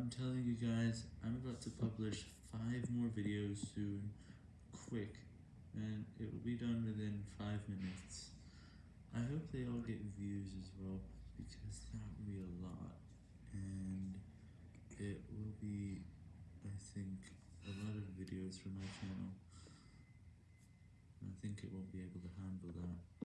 I'm telling you guys, I'm about to publish 5 more videos soon, quick, and it will be done within 5 minutes. I hope they all get views as well, because that would be a lot, and it will be, I think, a lot of videos for my channel. I think it won't be able to handle.